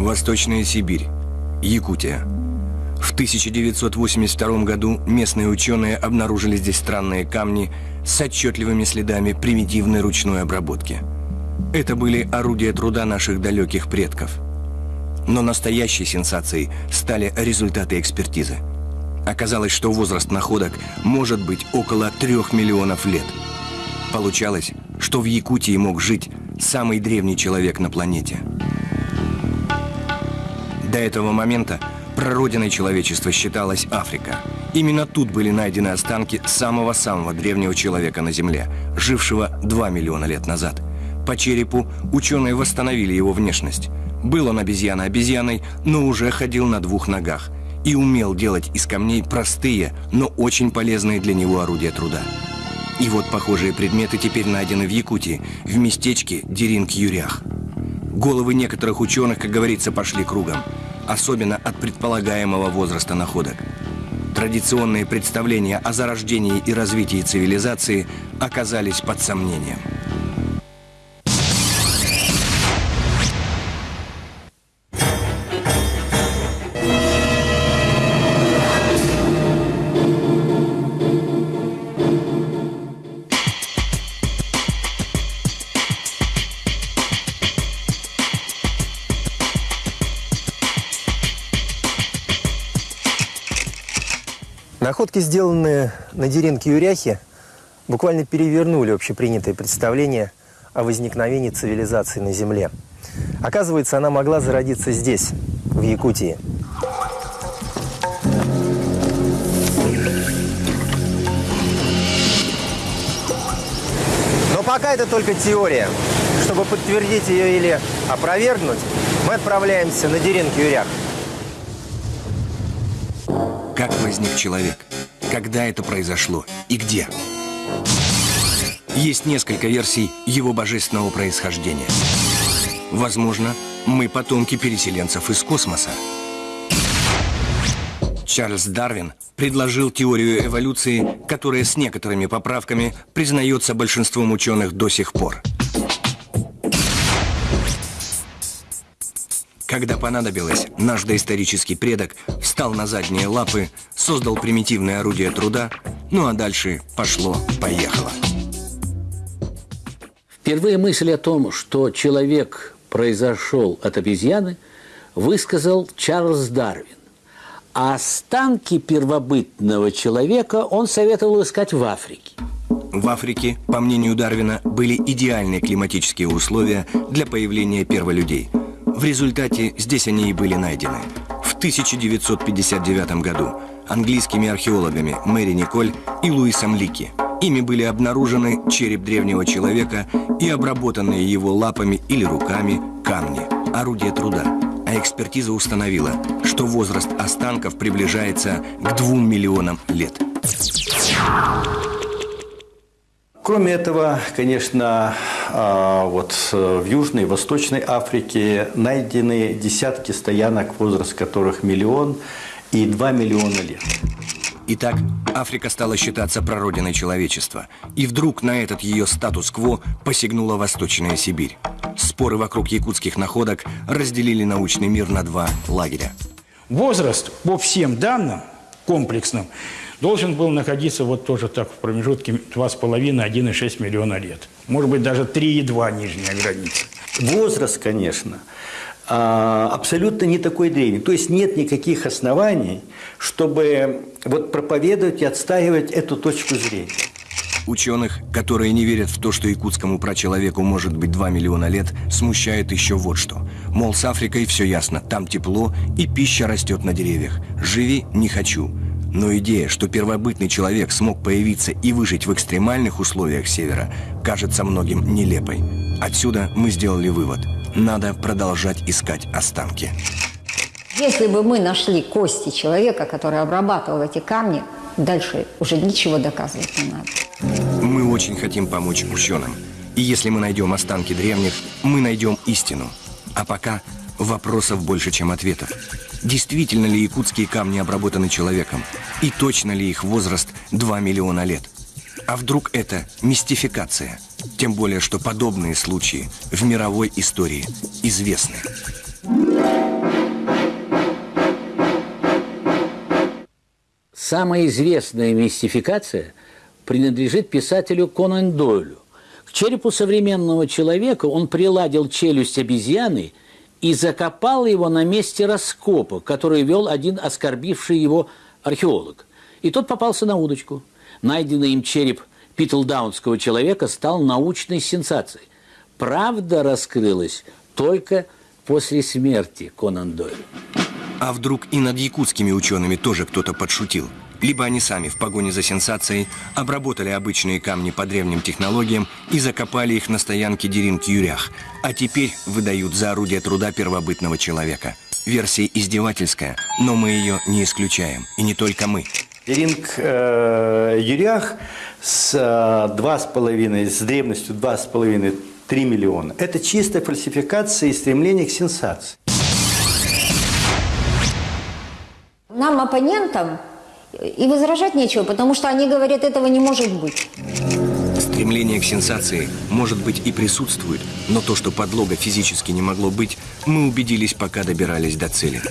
Восточная Сибирь, Якутия. В 1982 году местные ученые обнаружили здесь странные камни с отчетливыми следами примитивной ручной обработки. Это были орудия труда наших далеких предков. Но настоящей сенсацией стали результаты экспертизы. Оказалось, что возраст находок может быть около трех миллионов лет. Получалось, что в Якутии мог жить самый древний человек на планете. До этого момента прародиной человечества считалась Африка. Именно тут были найдены останки самого-самого древнего человека на Земле, жившего 2 миллиона лет назад. По черепу ученые восстановили его внешность. Был он обезьяна обезьяной, но уже ходил на двух ногах и умел делать из камней простые, но очень полезные для него орудия труда. И вот похожие предметы теперь найдены в Якутии, в местечке Деринг-Юрях. Головы некоторых ученых, как говорится, пошли кругом, особенно от предполагаемого возраста находок. Традиционные представления о зарождении и развитии цивилизации оказались под сомнением. Находки, сделанные на Деренке Юряхе, буквально перевернули общепринятое представление о возникновении цивилизации на Земле. Оказывается, она могла зародиться здесь, в Якутии. Но пока это только теория. Чтобы подтвердить ее или опровергнуть, мы отправляемся на Деренке Юрях. Как возник человек? Когда это произошло? И где? Есть несколько версий его божественного происхождения. Возможно, мы потомки переселенцев из космоса. Чарльз Дарвин предложил теорию эволюции, которая с некоторыми поправками признается большинством ученых до сих пор. Когда понадобилось, наш доисторический предок встал на задние лапы, создал примитивное орудие труда, ну а дальше пошло-поехало. Впервые мысль о том, что человек произошел от обезьяны, высказал Чарльз Дарвин. А останки первобытного человека он советовал искать в Африке. В Африке, по мнению Дарвина, были идеальные климатические условия для появления перволюдей – в результате здесь они и были найдены. В 1959 году английскими археологами Мэри Николь и Луисом Лики. Ими были обнаружены череп древнего человека и обработанные его лапами или руками камни, орудия труда. А экспертиза установила, что возраст останков приближается к двум миллионам лет. Кроме этого, конечно, а, вот э, в Южной и Восточной Африке найдены десятки стоянок, возраст которых миллион и два миллиона лет. Итак, Африка стала считаться прародиной человечества. И вдруг на этот ее статус-кво посягнула Восточная Сибирь. Споры вокруг якутских находок разделили научный мир на два лагеря. Возраст по всем данным комплексным должен был находиться вот тоже так в промежутке 2,5-1,6 миллиона лет. Может быть, даже 3,2 нижняя граница. Возраст, конечно, а, абсолютно не такой древний. То есть нет никаких оснований, чтобы вот проповедовать и отстаивать эту точку зрения. Ученых, которые не верят в то, что якутскому прачеловеку может быть 2 миллиона лет, смущает еще вот что. Мол, с Африкой все ясно, там тепло и пища растет на деревьях. Живи не хочу. Но идея, что первобытный человек смог появиться и выжить в экстремальных условиях Севера, кажется многим нелепой. Отсюда мы сделали вывод. Надо продолжать искать останки. Если бы мы нашли кости человека, который обрабатывал эти камни, дальше уже ничего доказывать не надо. Мы очень хотим помочь ученым. И если мы найдем останки древних, мы найдем истину. А пока Вопросов больше, чем ответов. Действительно ли якутские камни обработаны человеком? И точно ли их возраст 2 миллиона лет? А вдруг это мистификация? Тем более, что подобные случаи в мировой истории известны. Самая известная мистификация принадлежит писателю Конан Дойлю. К черепу современного человека он приладил челюсть обезьяны – и закопал его на месте раскопа, который вел один оскорбивший его археолог. И тот попался на удочку. Найденный им череп Питлдаунского человека стал научной сенсацией. Правда раскрылась только после смерти Конан Дойля. А вдруг и над якутскими учеными тоже кто-то подшутил? Либо они сами в погоне за сенсацией обработали обычные камни по древним технологиям и закопали их на стоянке Деринг-Юрях, а теперь выдают за орудие труда первобытного человека. Версия издевательская, но мы ее не исключаем. И не только мы. Деринг э, Юрях с э, два с половиной, с древностью 2,5-3 миллиона. Это чистая фальсификация и стремление к сенсации. Нам, оппонентам, и возражать нечего, потому что они говорят, этого не может быть. Стремление к сенсации, может быть, и присутствует, но то, что подлога физически не могло быть, мы убедились, пока добирались до цели.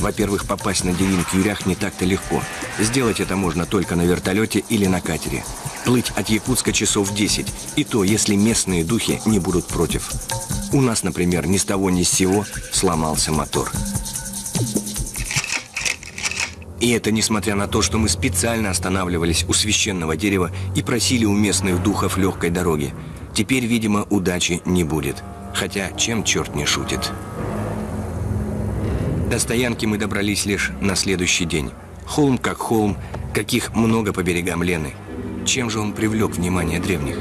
Во-первых, попасть на Дерин к Юрях не так-то легко. Сделать это можно только на вертолете или на катере. Плыть от Якутска часов 10, и то, если местные духи не будут против. У нас, например, ни с того ни с сего сломался мотор. И это несмотря на то, что мы специально останавливались у священного дерева и просили у местных духов легкой дороги. Теперь, видимо, удачи не будет. Хотя, чем черт не шутит. До стоянки мы добрались лишь на следующий день. Холм как холм, каких много по берегам Лены. Чем же он привлек внимание древних?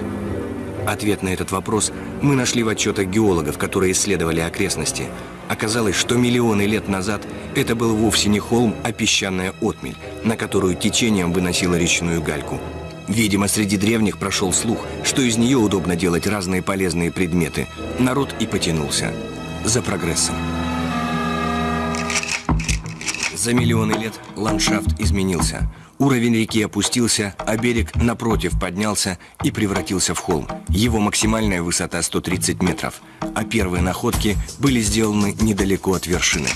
Ответ на этот вопрос мы нашли в отчетах геологов, которые исследовали окрестности. Оказалось, что миллионы лет назад это был вовсе не холм, а песчаная отмель, на которую течением выносило речную гальку. Видимо, среди древних прошел слух, что из нее удобно делать разные полезные предметы. Народ и потянулся. За прогрессом. За миллионы лет ландшафт изменился. Уровень реки опустился, а берег напротив поднялся и превратился в холм. Его максимальная высота 130 метров, а первые находки были сделаны недалеко от вершины.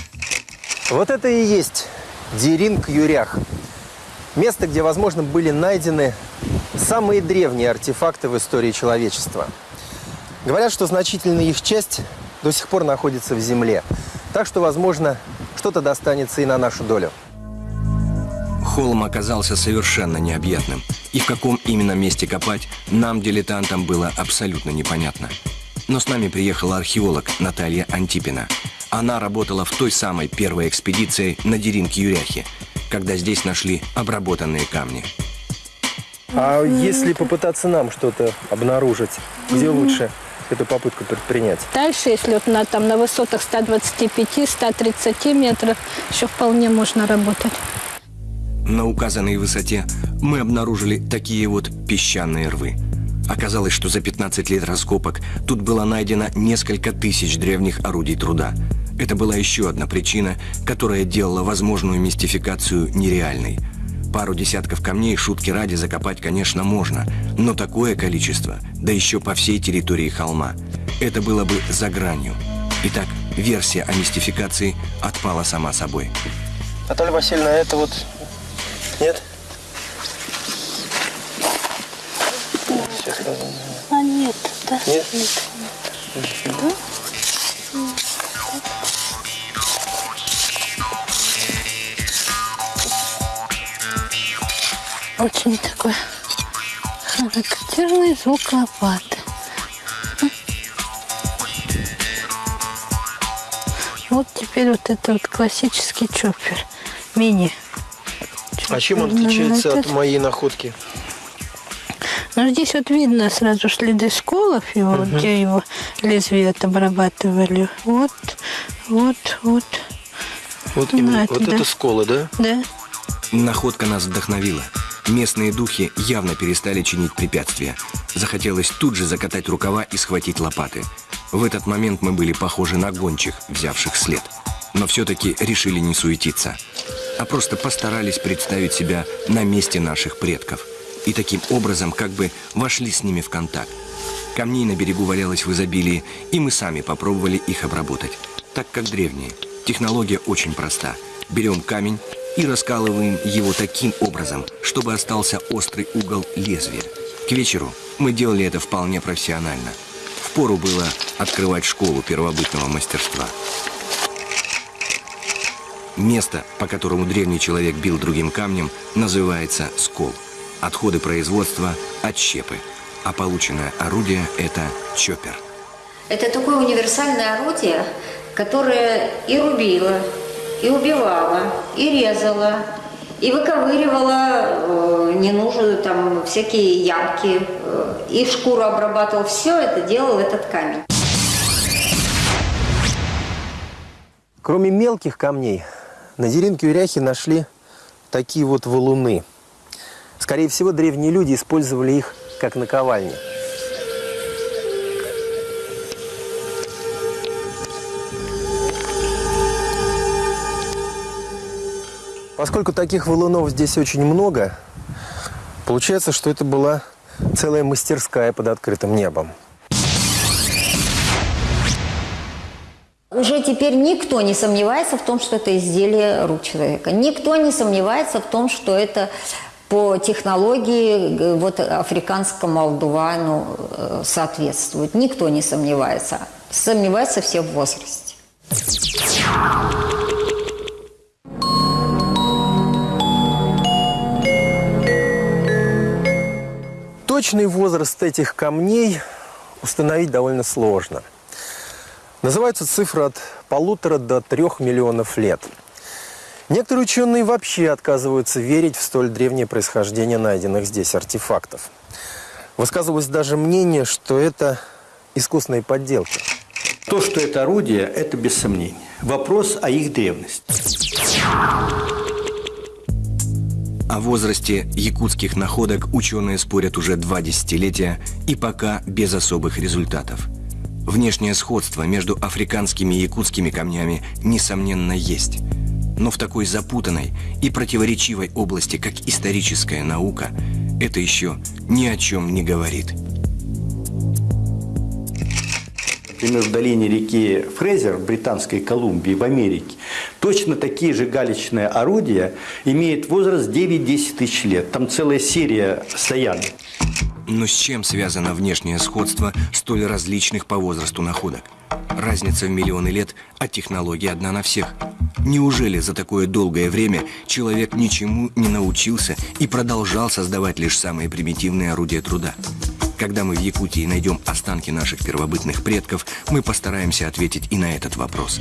Вот это и есть Деринг Юрях. Место, где, возможно, были найдены самые древние артефакты в истории человечества. Говорят, что значительная их часть до сих пор находится в земле. Так что, возможно, что-то достанется и на нашу долю. Холм оказался совершенно необъятным. И в каком именно месте копать, нам, дилетантам, было абсолютно непонятно. Но с нами приехала археолог Наталья Антипина. Она работала в той самой первой экспедиции на Деринг-Юряхе, когда здесь нашли обработанные камни. А если попытаться нам что-то обнаружить, где лучше эту попытку предпринять? Дальше, если вот на, там, на высотах 125-130 метров, еще вполне можно работать. На указанной высоте мы обнаружили такие вот песчаные рвы. Оказалось, что за 15 лет раскопок тут было найдено несколько тысяч древних орудий труда. Это была еще одна причина, которая делала возможную мистификацию нереальной. Пару десятков камней шутки ради закопать, конечно, можно, но такое количество, да еще по всей территории холма, это было бы за гранью. Итак, версия о мистификации отпала сама собой. Наталья Васильевна, это вот... Нет? А нет, да? Нет? Очень такой характерный звук лопаты. Вот теперь вот это вот классический чоппер. Мини. А чем он Чоппер. отличается Ну, от моей находки? Ну, здесь вот видно сразу следы сколов его, вот где его лезвие обрабатывали. Вот, вот, вот. Вот, Ну, именно, это вот да. это сколы, да? Да. Находка нас вдохновила. Местные духи явно перестали чинить препятствия. Захотелось тут же закатать рукава и схватить лопаты. В этот момент мы были похожи на гончих, взявших след. Но все-таки решили не суетиться, а просто постарались представить себя на месте наших предков. И таким образом как бы вошли с ними в контакт. Камней на берегу валялось в изобилии, и мы сами попробовали их обработать. Так как древние. Технология очень проста. Берем камень и раскалываем его таким образом, чтобы остался острый угол лезвия. К вечеру мы делали это вполне профессионально. Впору было открывать школу первобытного мастерства. Место, по которому древний человек бил другим камнем, называется скол. Отходы производства – отщепы, а полученное орудие – это чоппер. Это такое универсальное орудие, которое и рубило, и убивала, и резала, и выковыривала э, ненужную там всякие ямки, э, и шкуру обрабатывал. Все это делал этот камень. Кроме мелких камней, на деринке Уряхи нашли такие вот валуны. Скорее всего, древние люди использовали их как наковальни. Поскольку таких валунов здесь очень много, получается, что это была целая мастерская под открытым небом. Уже теперь никто не сомневается в том, что это изделие рук человека. Никто не сомневается в том, что это по технологии вот африканскому алдувану э, соответствует. Никто не сомневается. Сомневаются все в возрасте. Точный возраст этих камней установить довольно сложно. Называются цифры от полутора до трех миллионов лет. Некоторые ученые вообще отказываются верить в столь древнее происхождение найденных здесь артефактов. Высказывалось даже мнение, что это искусственные подделки. То, что это орудие, это без сомнений. Вопрос о их древности. О возрасте якутских находок ученые спорят уже два десятилетия и пока без особых результатов. Внешнее сходство между африканскими и якутскими камнями, несомненно, есть. Но в такой запутанной и противоречивой области, как историческая наука, это еще ни о чем не говорит – например, в долине реки Фрезер в Британской Колумбии, в Америке, точно такие же галечные орудия имеют возраст 9-10 тысяч лет. Там целая серия стоянок. Но с чем связано внешнее сходство столь различных по возрасту находок? Разница в миллионы лет, а технология одна на всех. Неужели за такое долгое время человек ничему не научился и продолжал создавать лишь самые примитивные орудия труда? Когда мы в Якутии найдем останки наших первобытных предков, мы постараемся ответить и на этот вопрос.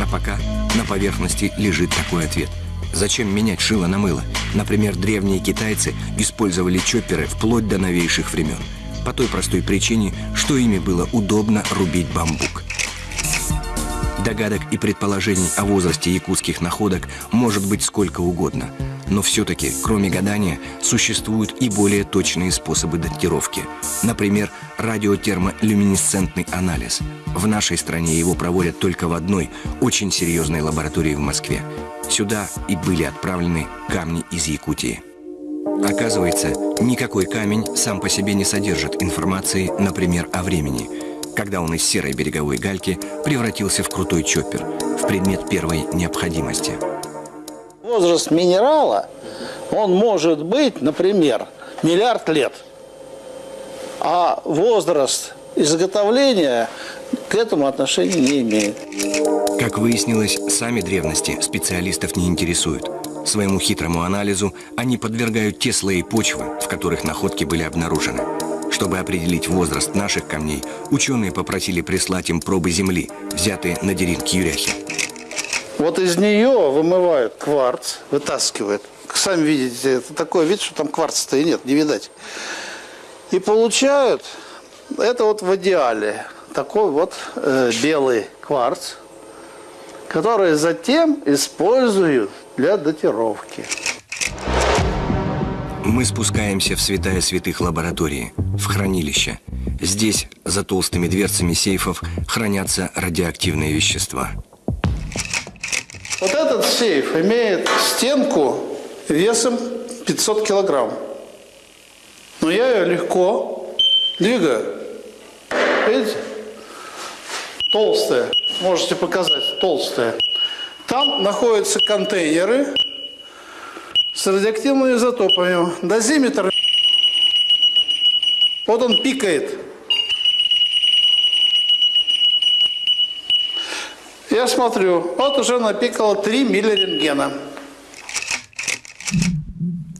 А пока на поверхности лежит такой ответ. Зачем менять шило на мыло? Например, древние китайцы использовали чопперы вплоть до новейших времен. По той простой причине, что ими было удобно рубить бамбук. Догадок и предположений о возрасте якутских находок может быть сколько угодно – но все-таки, кроме гадания, существуют и более точные способы датировки. Например, радиотермолюминесцентный анализ. В нашей стране его проводят только в одной, очень серьезной лаборатории в Москве. Сюда и были отправлены камни из Якутии. Оказывается, никакой камень сам по себе не содержит информации, например, о времени, когда он из серой береговой гальки превратился в крутой чоппер, в предмет первой необходимости – Возраст минерала, он может быть, например, миллиард лет. А возраст изготовления к этому отношения не имеет. Как выяснилось, сами древности специалистов не интересуют. Своему хитрому анализу они подвергают те слои почвы, в которых находки были обнаружены. Чтобы определить возраст наших камней, ученые попросили прислать им пробы земли, взятые на деревке Юряхи. Вот из нее вымывают кварц, вытаскивают. Сами видите, это такой вид, что там кварца-то и нет, не видать. И получают, это вот в идеале, такой вот э, белый кварц, который затем используют для датировки. Мы спускаемся в святая святых лаборатории, в хранилище. Здесь, за толстыми дверцами сейфов, хранятся радиоактивные вещества – вот этот сейф имеет стенку весом 500 килограмм. Но я ее легко двигаю. Видите? Толстая. Можете показать, толстая. Там находятся контейнеры с радиоактивными изотопами. Дозиметр. Вот он пикает. Я смотрю, вот уже напикало 3 миллирентгена.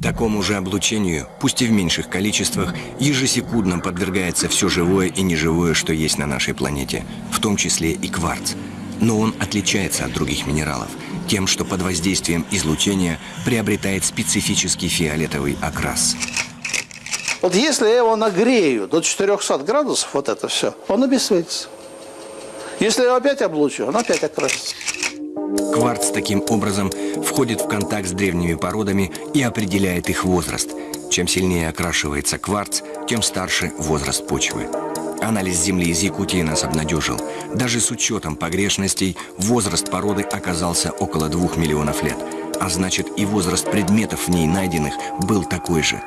Такому же облучению, пусть и в меньших количествах, ежесекундно подвергается все живое и неживое, что есть на нашей планете, в том числе и кварц. Но он отличается от других минералов тем, что под воздействием излучения приобретает специфический фиолетовый окрас. Вот если я его нагрею до 400 градусов, вот это все, он обесцветится. Если я опять облучу, он опять окрасится. Кварц таким образом входит в контакт с древними породами и определяет их возраст. Чем сильнее окрашивается кварц, тем старше возраст почвы. Анализ земли из Якутии нас обнадежил. Даже с учетом погрешностей, возраст породы оказался около двух миллионов лет. А значит, и возраст предметов в ней найденных был такой же.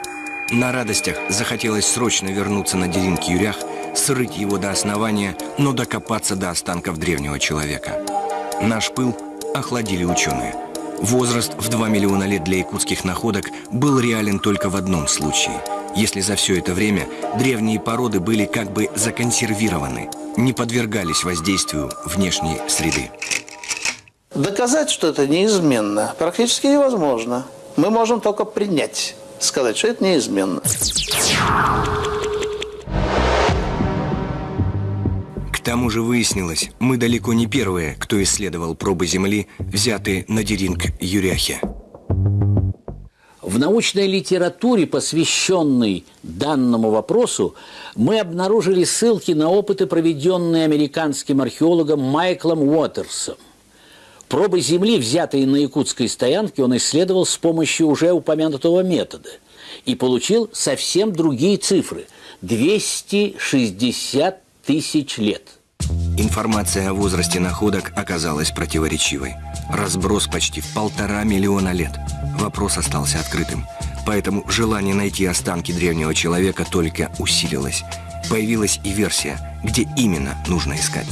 На радостях захотелось срочно вернуться на Деринг-Юрях, срыть его до основания, но докопаться до останков древнего человека. Наш пыл охладили ученые. Возраст в 2 миллиона лет для якутских находок был реален только в одном случае. Если за все это время древние породы были как бы законсервированы, не подвергались воздействию внешней среды. Доказать, что это неизменно, практически невозможно. Мы можем только принять, сказать, что это неизменно. К тому же выяснилось, мы далеко не первые, кто исследовал пробы Земли, взятые на Деринг-Юряхе. В научной литературе, посвященной данному вопросу, мы обнаружили ссылки на опыты, проведенные американским археологом Майклом Уотерсом. Пробы Земли, взятые на якутской стоянке, он исследовал с помощью уже упомянутого метода и получил совсем другие цифры – 260 тысяч лет. Информация о возрасте находок оказалась противоречивой. Разброс почти в полтора миллиона лет. Вопрос остался открытым. Поэтому желание найти останки древнего человека только усилилось. Появилась и версия, где именно нужно искать.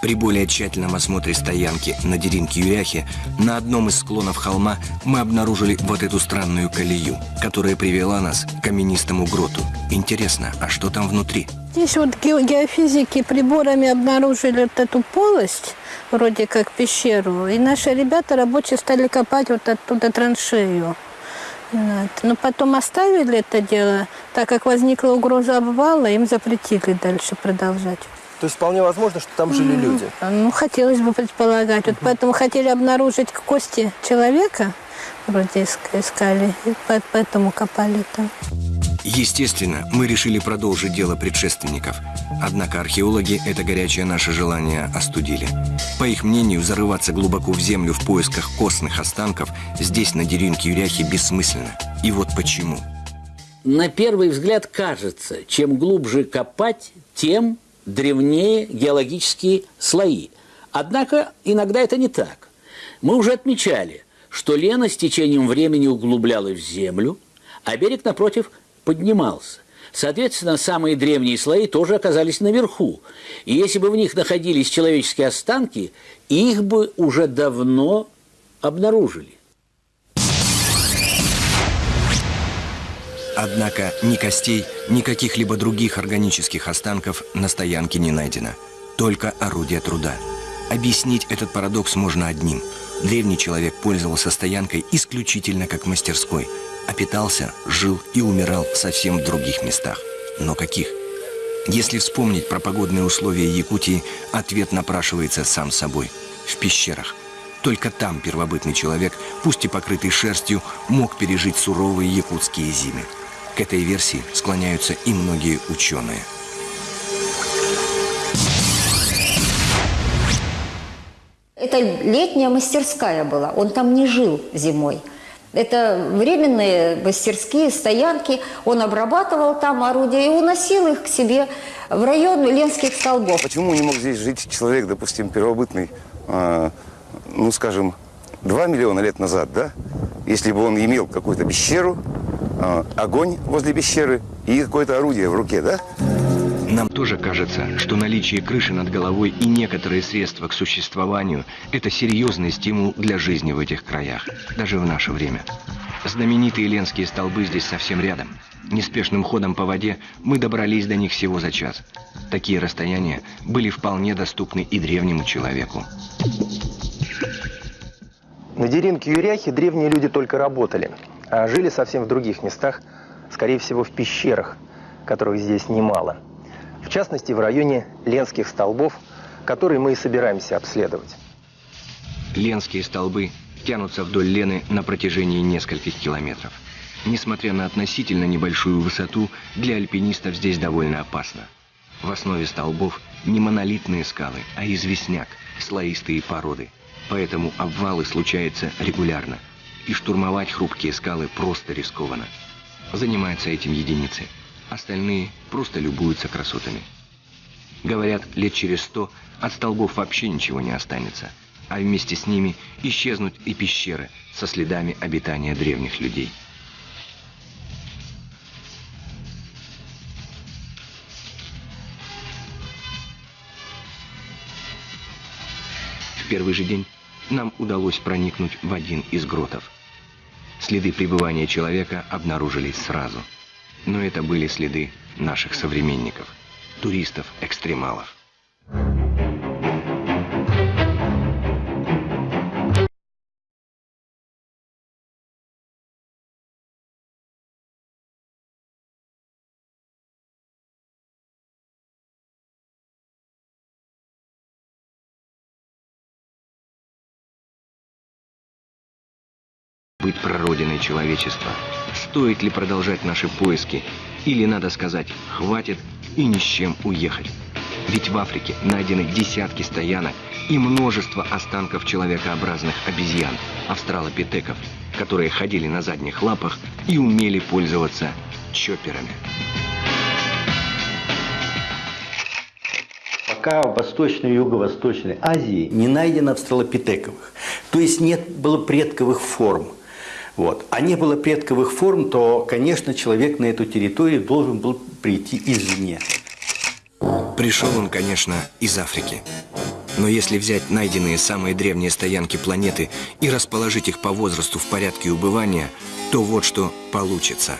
При более тщательном осмотре стоянки на Деринке-Юряхе на одном из склонов холма мы обнаружили вот эту странную колею, которая привела нас к каменистому гроту. Интересно, а что там внутри? Здесь вот ге- геофизики приборами обнаружили вот эту полость, вроде как пещеру, и наши ребята рабочие стали копать вот оттуда траншею. Вот. Но потом оставили это дело, так как возникла угроза обвала, им запретили дальше продолжать. То есть вполне возможно, что там жили люди. Ну, хотелось бы предполагать. Вот поэтому хотели обнаружить кости человека, вроде иск- искали, и по- поэтому копали там. Естественно, мы решили продолжить дело предшественников. Однако археологи это горячее наше желание остудили. По их мнению, зарываться глубоко в землю в поисках костных останков здесь, на Дерюнке-Юряхе, бессмысленно. И вот почему. На первый взгляд кажется, чем глубже копать, тем древнее геологические слои. Однако иногда это не так. Мы уже отмечали, что лена с течением времени углублялась в землю, а берег, напротив, поднимался. Соответственно, самые древние слои тоже оказались наверху. И если бы в них находились человеческие останки, их бы уже давно обнаружили. Однако ни костей, ни каких-либо других органических останков на стоянке не найдено. Только орудие труда. Объяснить этот парадокс можно одним. Древний человек пользовался стоянкой исключительно как мастерской, а питался, жил и умирал совсем в других местах. Но каких? Если вспомнить про погодные условия Якутии, ответ напрашивается сам собой. В пещерах. Только там первобытный человек, пусть и покрытый шерстью, мог пережить суровые якутские зимы. К этой версии склоняются и многие ученые. Это летняя мастерская была, он там не жил зимой. Это временные мастерские, стоянки. Он обрабатывал там орудия и уносил их к себе в район Ленских столбов. Почему не мог здесь жить человек, допустим, первобытный, а, ну, скажем, 2 миллиона лет назад, да? Если бы он имел какую-то пещеру, а, огонь возле пещеры и какое-то орудие в руке, да? Нам тоже кажется, что наличие крыши над головой и некоторые средства к существованию – это серьезный стимул для жизни в этих краях, даже в наше время. Знаменитые ленские столбы здесь совсем рядом. Неспешным ходом по воде мы добрались до них всего за час. Такие расстояния были вполне доступны и древнему человеку. На Деринке Юряхе древние люди только работали, а жили совсем в других местах, скорее всего, в пещерах, которых здесь немало. В частности, в районе Ленских столбов, которые мы и собираемся обследовать. Ленские столбы тянутся вдоль Лены на протяжении нескольких километров. Несмотря на относительно небольшую высоту, для альпинистов здесь довольно опасно. В основе столбов не монолитные скалы, а известняк, слоистые породы. Поэтому обвалы случаются регулярно. И штурмовать хрупкие скалы просто рискованно. Занимаются этим единицы. Остальные просто любуются красотами. Говорят, лет через сто от столбов вообще ничего не останется – а вместе с ними исчезнут и пещеры со следами обитания древних людей. В первый же день нам удалось проникнуть в один из гротов. Следы пребывания человека обнаружились сразу. Но это были следы наших современников, туристов-экстремалов. Быть прародиной человечества? Стоит ли продолжать наши поиски? Или, надо сказать, хватит и ни с чем уехать? Ведь в Африке найдены десятки стоянок и множество останков человекообразных обезьян, австралопитеков, которые ходили на задних лапах и умели пользоваться чоперами. Пока в Восточной и Юго-Восточной Азии не найдено австралопитековых, то есть нет было предковых форм – вот. А не было предковых форм, то, конечно, человек на эту территорию должен был прийти извне. Пришел он, конечно, из Африки. Но если взять найденные самые древние стоянки планеты и расположить их по возрасту в порядке убывания, то вот что получится.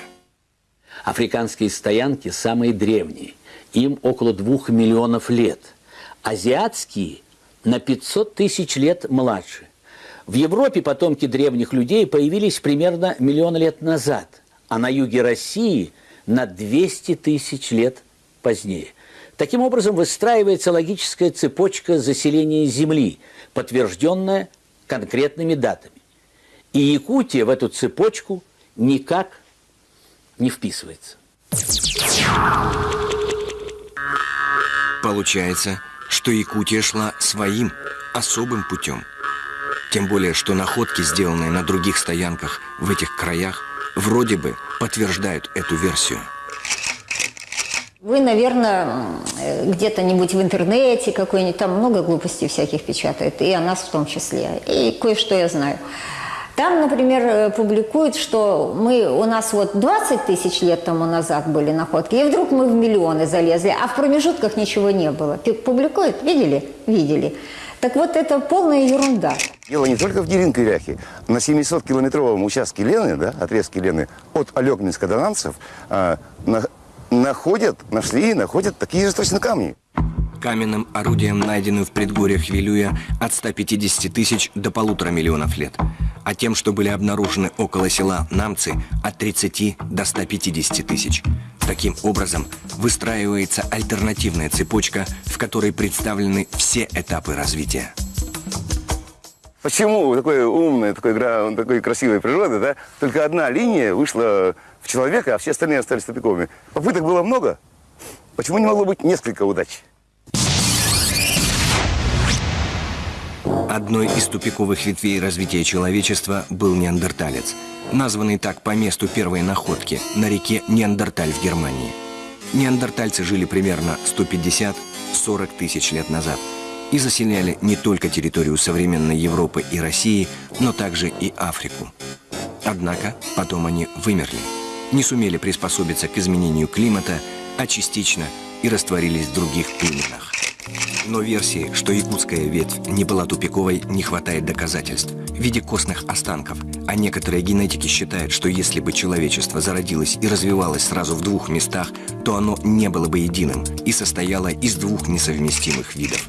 Африканские стоянки самые древние. Им около двух миллионов лет. Азиатские на 500 тысяч лет младше. В Европе потомки древних людей появились примерно миллион лет назад, а на юге России на 200 тысяч лет позднее. Таким образом, выстраивается логическая цепочка заселения Земли, подтвержденная конкретными датами. И Якутия в эту цепочку никак не вписывается. Получается, что Якутия шла своим особым путем – тем более, что находки, сделанные на других стоянках в этих краях, вроде бы подтверждают эту версию. Вы, наверное, где-то-нибудь в интернете какой-нибудь, там много глупостей всяких печатают, и о нас в том числе, и кое-что я знаю. Там, например, э, публикуют, что мы, у нас вот 20 тысяч лет тому назад были находки, и вдруг мы в миллионы залезли, а в промежутках ничего не было. Публикуют? Видели? Видели. Так вот, это полная ерунда. Дело не только в Деринке-Ряхе. На 700-километровом участке Лены, да, отрезке Лены, от Алёгминска до Нанцев, а, на, находят, нашли и находят такие же точно камни. Каменным орудием, найденным в предгорьях Вилюя, от 150 тысяч до полутора миллионов лет. А тем, что были обнаружены около села Намцы, от 30 до 150 тысяч. Таким образом, выстраивается альтернативная цепочка, в которой представлены все этапы развития. Почему такой умной, такой, такой красивой природы, да, только одна линия вышла в человека, а все остальные остались тупиковыми? Попыток было много. Почему не могло быть несколько удач? Одной из тупиковых ветвей развития человечества был неандерталец, названный так по месту первой находки на реке Неандерталь в Германии. Неандертальцы жили примерно 150-40 тысяч лет назад – и заселяли не только территорию современной Европы и России, но также и Африку. Однако потом они вымерли, не сумели приспособиться к изменению климата, а частично и растворились в других племенах. Но версии, что якутская ветвь не была тупиковой, не хватает доказательств в виде костных останков. А некоторые генетики считают, что если бы человечество зародилось и развивалось сразу в двух местах, то оно не было бы единым и состояло из двух несовместимых видов.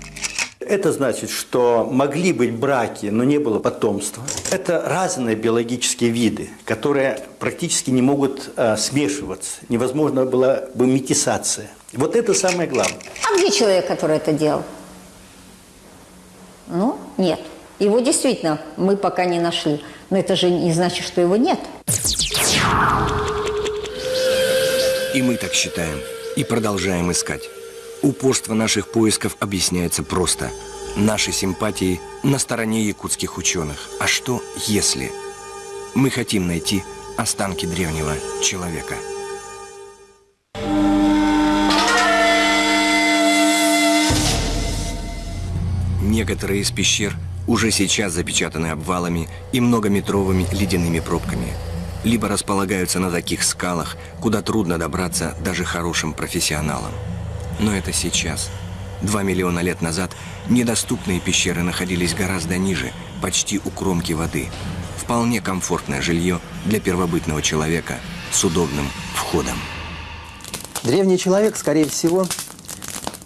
Это значит, что могли быть браки, но не было потомства. Это разные биологические виды, которые практически не могут э, смешиваться. Невозможно была бы метисация. Вот это самое главное. А где человек, который это делал? Ну, нет. Его действительно мы пока не нашли. Но это же не значит, что его нет. И мы так считаем. И продолжаем искать. Упорство наших поисков объясняется просто. Наши симпатии на стороне якутских ученых. А что если? Мы хотим найти останки древнего человека. Некоторые из пещер уже сейчас запечатаны обвалами и многометровыми ледяными пробками. Либо располагаются на таких скалах, куда трудно добраться даже хорошим профессионалам. Но это сейчас. Два миллиона лет назад недоступные пещеры находились гораздо ниже, почти у кромки воды. Вполне комфортное жилье для первобытного человека с удобным входом. Древний человек, скорее всего,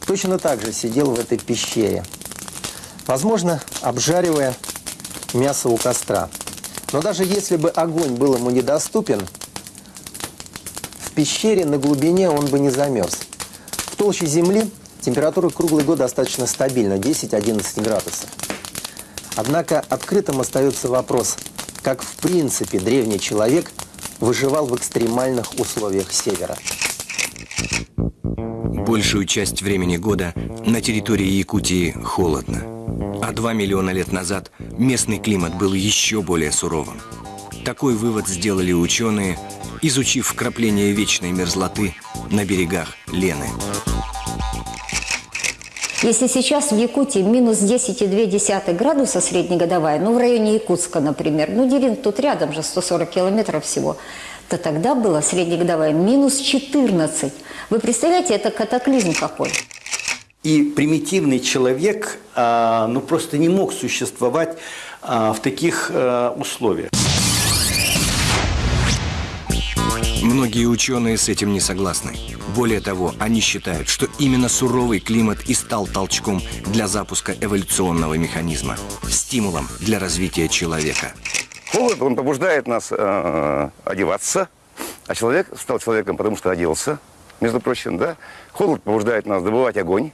точно так же сидел в этой пещере. Возможно, обжаривая мясо у костра. Но даже если бы огонь был ему недоступен, в пещере на глубине он бы не замерз. В толще земли температура круглый год достаточно стабильна, 10-11 градусов. Однако открытым остается вопрос, как в принципе древний человек выживал в экстремальных условиях севера. Большую часть времени года на территории Якутии холодно. А два миллиона лет назад местный климат был еще более суровым. Такой вывод сделали ученые, изучив вкрапление вечной мерзлоты на берегах Лены. Если сейчас в Якутии минус 10,2 градуса среднегодовая, ну в районе Якутска, например, ну Дерин тут рядом же, 140 километров всего, то тогда было среднегодовая минус 14. Вы представляете, это катаклизм какой? И примитивный человек а, ну, просто не мог существовать а, в таких а, условиях. Многие ученые с этим не согласны. Более того, они считают, что именно суровый климат и стал толчком для запуска эволюционного механизма, стимулом для развития человека. Холод, он побуждает нас э, одеваться, а человек стал человеком, потому что оделся, между прочим, да. Холод побуждает нас добывать огонь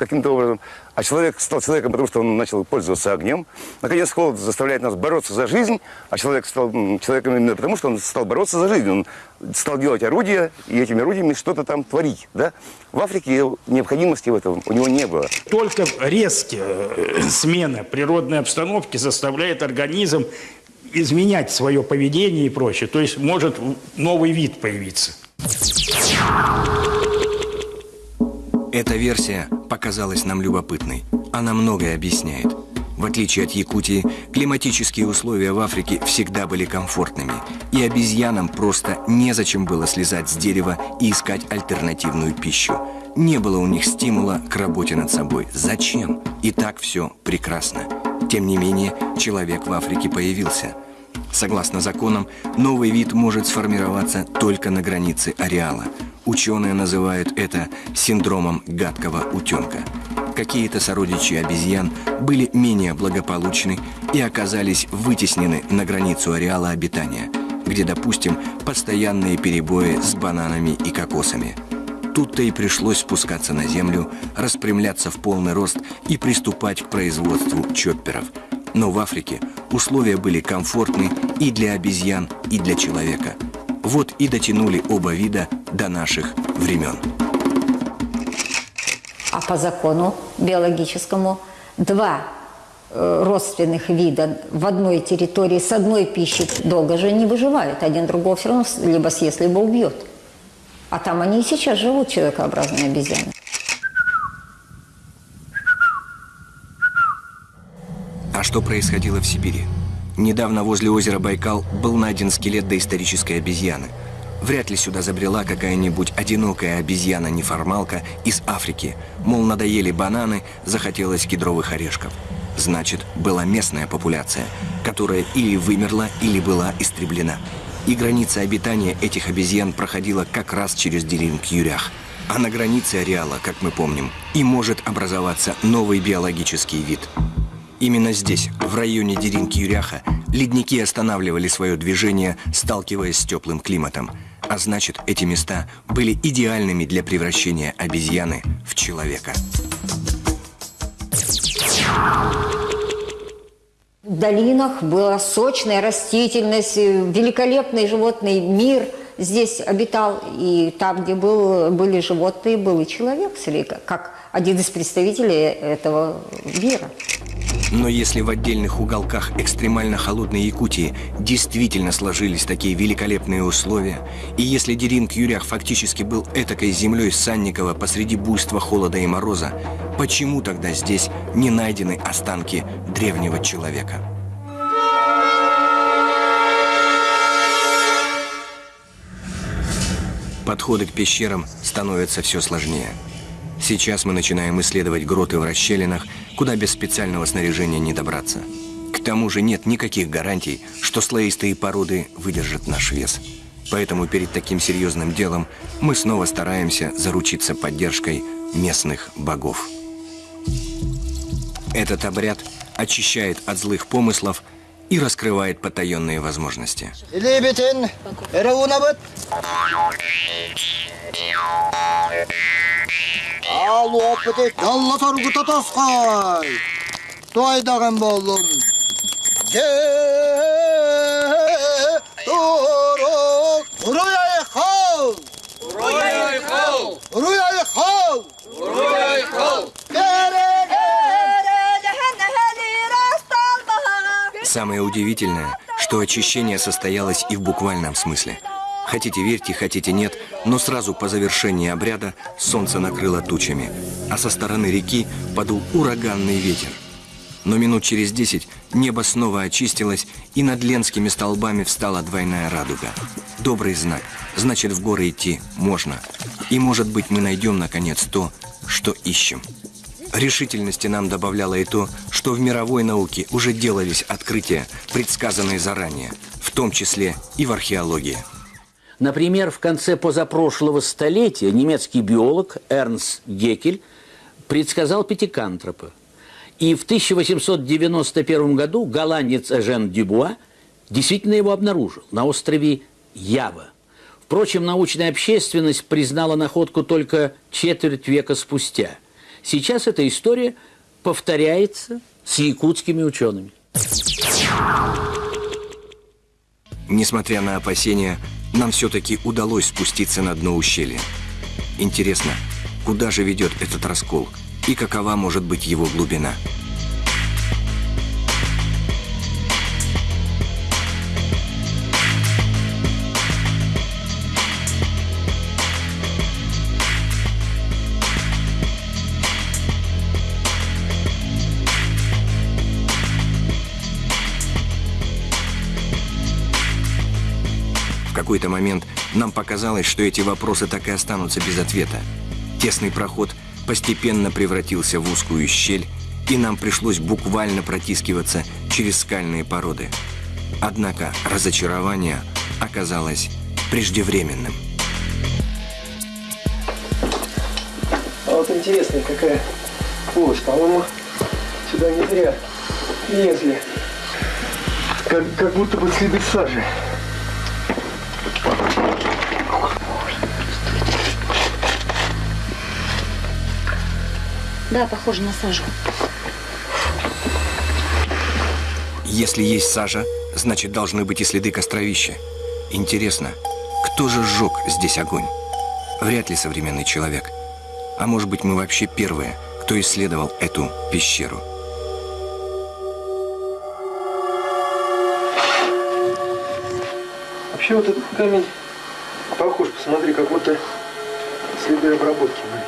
каким-то образом, а человек стал человеком, потому что он начал пользоваться огнем. Наконец, холод заставляет нас бороться за жизнь, а человек стал человеком именно потому, что он стал бороться за жизнь. Он стал делать орудия, и этими орудиями что-то там творить, да. В Африке необходимости в этом у него не было. Только резкая э, смена природной обстановки заставляет организм изменять свое поведение и прочее. То есть может новый вид появиться. Эта версия показалась нам любопытной. Она многое объясняет. В отличие от Якутии, климатические условия в Африке всегда были комфортными, и обезьянам просто незачем было слезать с дерева и искать альтернативную пищу. Не было у них стимула к работе над собой. Зачем? И так все прекрасно. Тем не менее, человек в Африке появился. Согласно законам, новый вид может сформироваться только на границе ареала. Ученые называют это синдромом гадкого утенка. Какие-то сородичи обезьян были менее благополучны и оказались вытеснены на границу ареала обитания, где, допустим, постоянные перебои с бананами и кокосами. Тут-то и пришлось спускаться на землю, распрямляться в полный рост и приступать к производству чопперов. Но в Африке условия были комфортны и для обезьян, и для человека. Вот и дотянули оба вида до наших времен. А по закону биологическому два э, родственных вида в одной территории с одной пищей долго же не выживают. Один другого все равно либо съест, либо убьет. А там они и сейчас живут, человекообразные обезьяны. А что происходило в Сибири? Недавно возле озера Байкал был найден скелет доисторической обезьяны. Вряд ли сюда забрела какая-нибудь одинокая обезьяна-неформалка из Африки. Мол, надоели бананы, захотелось кедровых орешков. Значит, была местная популяция, которая или вымерла, или была истреблена. И граница обитания этих обезьян проходила как раз через Деринг-Юрях. А на границе ареала, как мы помним, и может образоваться новый биологический вид. Именно здесь, в районе Деринг-Юряха, ледники останавливали свое движение, сталкиваясь с теплым климатом. А значит, эти места были идеальными для превращения обезьяны в человека. В долинах была сочная растительность, э, великолепный животный мир здесь обитал. И там, где был, были животные, был и человек, как один из представителей этого мира. Но если в отдельных уголках экстремально холодной Якутии действительно сложились такие великолепные условия, и если Деринг-Юрях фактически был этакой землей Санникова посреди буйства холода и мороза, почему тогда здесь не найдены останки древнего человека? Подходы к пещерам становятся все сложнее – Сейчас мы начинаем исследовать гроты в расщелинах, куда без специального снаряжения не добраться. К тому же нет никаких гарантий, что слоистые породы выдержат наш вес. Поэтому перед таким серьезным делом мы снова стараемся заручиться поддержкой местных богов. Этот обряд очищает от злых помыслов и раскрывает потаенные возможности. Ал опыты ялла торгута тоскай. Тойдаган болдум. Же турок. Уруяй хал. Уруяй хал. Уруяй хал. Уруяй хал. Самое удивительное, что очищение состоялось и в буквальном смысле. Хотите верьте, хотите нет, но сразу по завершении обряда солнце накрыло тучами, а со стороны реки подул ураганный ветер. Но минут через десять небо снова очистилось, и над Ленскими столбами встала двойная радуга. Добрый знак. Значит, в горы идти можно. И, может быть, мы найдем, наконец, то, что ищем. Решительности нам добавляло и то, что в мировой науке уже делались открытия, предсказанные заранее, в том числе и в археологии. Например, в конце позапрошлого столетия немецкий биолог Эрнст Гекель предсказал пятикантропа. И в 1891 году голландец Эжен Дюбуа действительно его обнаружил на острове Ява. Впрочем, научная общественность признала находку только четверть века спустя. Сейчас эта история повторяется с якутскими учеными. Несмотря на опасения, нам все-таки удалось спуститься на дно ущелья. Интересно, куда же ведет этот раскол и какова может быть его глубина? Какой-то момент нам показалось, что эти вопросы так и останутся без ответа. Тесный проход постепенно превратился в узкую щель, и нам пришлось буквально протискиваться через скальные породы. Однако разочарование оказалось преждевременным. А вот интересная какая полость. По-моему, сюда не зря лезли. Как, как будто бы следы сажи. Да, похоже на сажу. Если есть сажа, значит должны быть и следы костровища. Интересно, кто же сжег здесь огонь? Вряд ли современный человек. А может быть мы вообще первые, кто исследовал эту пещеру. Вообще вот этот камень похож, посмотри, как будто следы обработки были.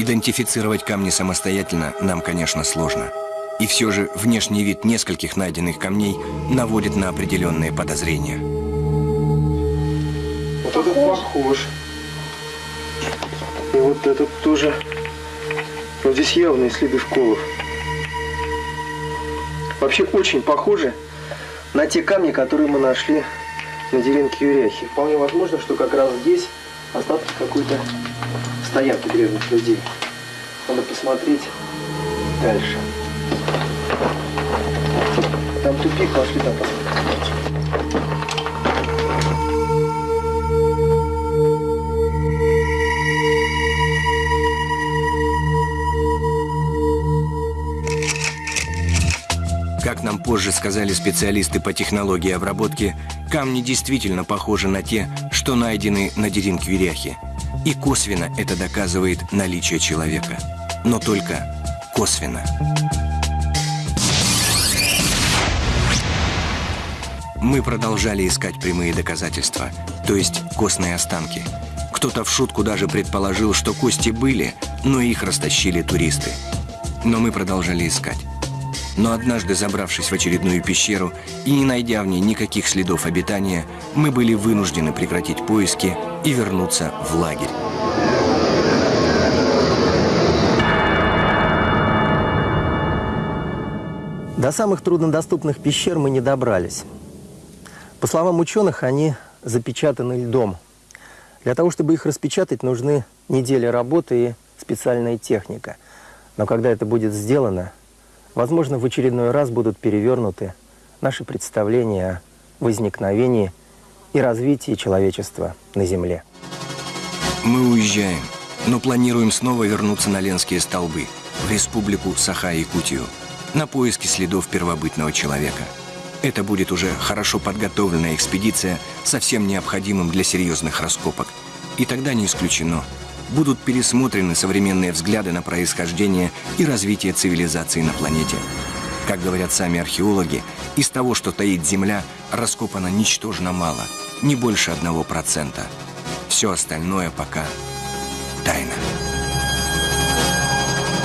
Идентифицировать камни самостоятельно нам, конечно, сложно. И все же внешний вид нескольких найденных камней наводит на определенные подозрения. Вот похож. И вот этот тоже. Вот здесь явные следы вколов. Вообще очень похожи на те камни, которые мы нашли на деревенке Юряхи. Вполне возможно, что как раз здесь остатки какой-то стоянки древних людей. Надо посмотреть дальше. Там тупик, пошли там посмотрим. Как нам позже сказали специалисты по технологии обработки, камни действительно похожи на те, что найдены на Деринквиряхе. И косвенно это доказывает наличие человека. Но только косвенно. Мы продолжали искать прямые доказательства, то есть костные останки. Кто-то в шутку даже предположил, что кости были, но их растащили туристы. Но мы продолжали искать. Но однажды, забравшись в очередную пещеру и не найдя в ней никаких следов обитания, мы были вынуждены прекратить поиски и вернуться в лагерь. До самых труднодоступных пещер мы не добрались. По словам ученых, они запечатаны льдом. Для того, чтобы их распечатать, нужны недели работы и специальная техника. Но когда это будет сделано, возможно, в очередной раз будут перевернуты наши представления о возникновении и развитии человечества на Земле. Мы уезжаем, но планируем снова вернуться на Ленские столбы, в республику Саха-Якутию, на поиски следов первобытного человека. Это будет уже хорошо подготовленная экспедиция со всем необходимым для серьезных раскопок. И тогда не исключено, будут пересмотрены современные взгляды на происхождение и развитие цивилизации на планете. Как говорят сами археологи, из того, что таит Земля, раскопано ничтожно мало, не больше одного процента. Все остальное пока тайна.